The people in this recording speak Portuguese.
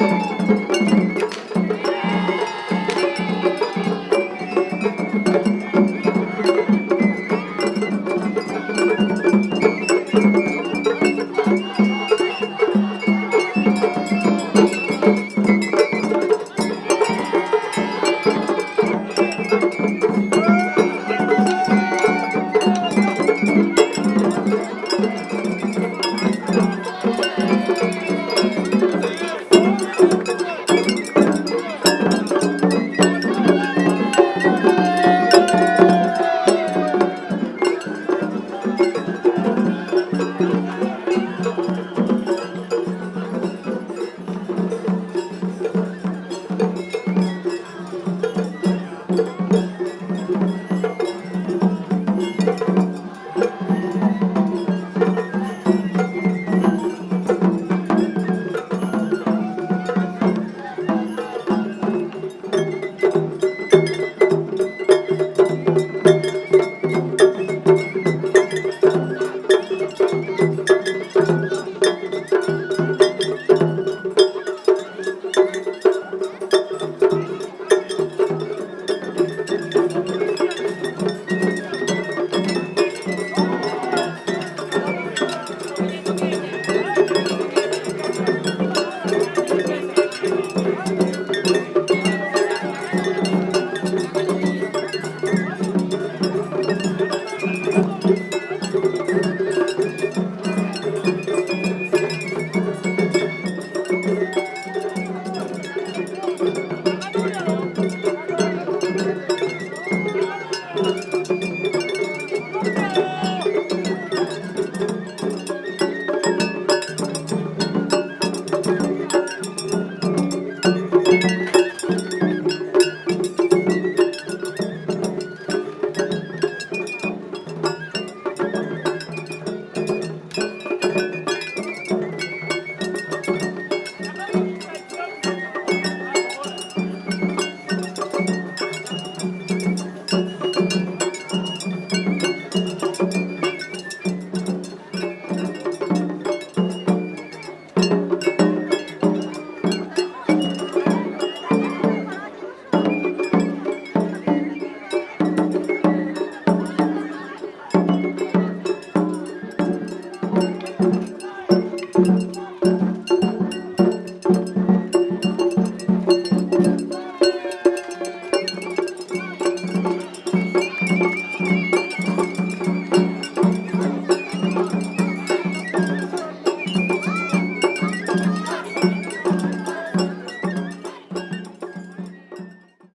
Música